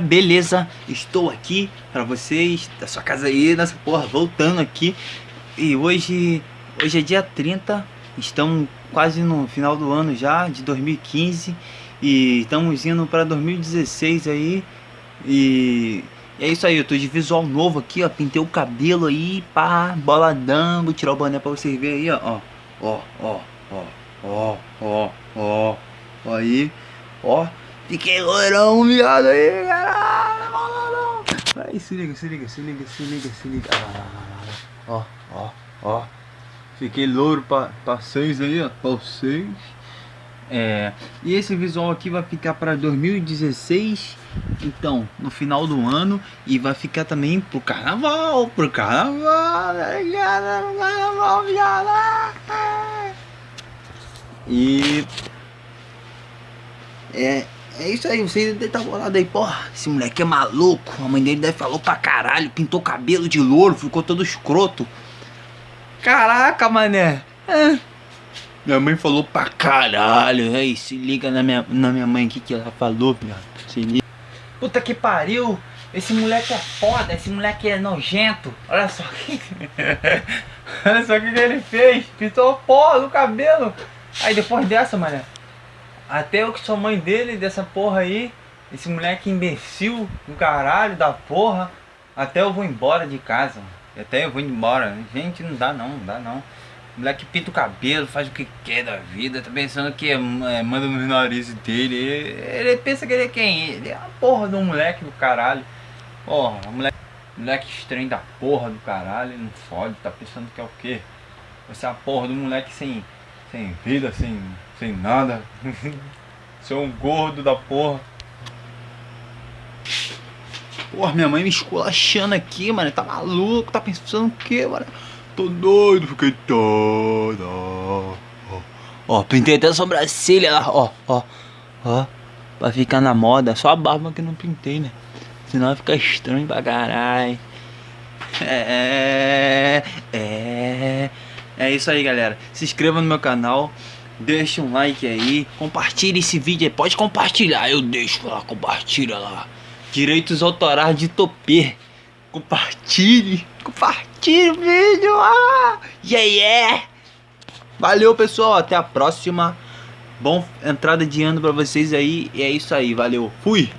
Beleza, estou aqui para vocês, da sua casa aí, nessa porra, voltando aqui. E hoje, hoje é dia 30, estamos quase no final do ano já, de 2015. E estamos indo para 2016 aí. E, é isso aí, eu tô de visual novo aqui, ó, pintei o cabelo aí, pá, boladão, vou tirar o boné para vocês verem aí, ó. Ó, ó, ó, ó, ó, ó, ó aí, ó. Fiquei loirão, viado aí, cara. Aí, se liga, se liga, se liga, se liga, se liga. Ah, ó, ó, ó. Fiquei louro pra, pra seis aí, ó, pra seis. É, e esse visual aqui vai ficar para 2016, então, no final do ano. E vai ficar também pro carnaval, pro carnaval, carnaval, viado. E... É, é isso aí, vocês devem estar bolado aí, porra, esse moleque é maluco, a mãe dele deve falou pra caralho, pintou cabelo de louro, ficou todo escroto. Caraca, mané. É. Minha mãe falou pra caralho, aí se liga na minha, na minha mãe, o que que ela falou, viado, se liga. Puta que pariu, esse moleque é foda, esse moleque é nojento, olha só que... olha só o que, ele fez, pintou porra do cabelo. Aí depois dessa, mané, até eu que sou mãe dele, dessa porra aí. Esse moleque imbecil do caralho, da porra. Até eu vou embora de casa. Até eu vou embora. Gente, não dá não, não dá não. Moleque pinta o cabelo, faz o que quer da vida. Tá pensando que é, é, manda no nariz dele. Ele, ele, pensa que ele é quem? Ele é a porra do moleque do caralho. Porra, moleque, moleque estranho da porra do caralho. Não fode, tá pensando que é o quê? Você é a porra do moleque sem, sem vida, sem sem nada. Sou um gordo da porra. Porra, minha mãe me esculachando aqui, mano. Tá maluco? Tá pensando o quê, mano? Tô doido, fiquei todo. Ó, pintei até a sobrancelha ó, ó, ó. Pra ficar na moda. Só a barba que não pintei, né? Senão fica estranho pra caralho. É, é, é isso aí, galera. Se inscreva no meu canal. Deixa um like aí, compartilhe esse vídeo aí, pode compartilhar, eu deixo lá, compartilha lá. Direitos autorais de Topê. Compartilhe, compartilhe o vídeo. Ah, yeah, yeah. Valeu, pessoal, até a próxima. Bom entrada de ano pra vocês aí, e é isso aí, valeu, fui.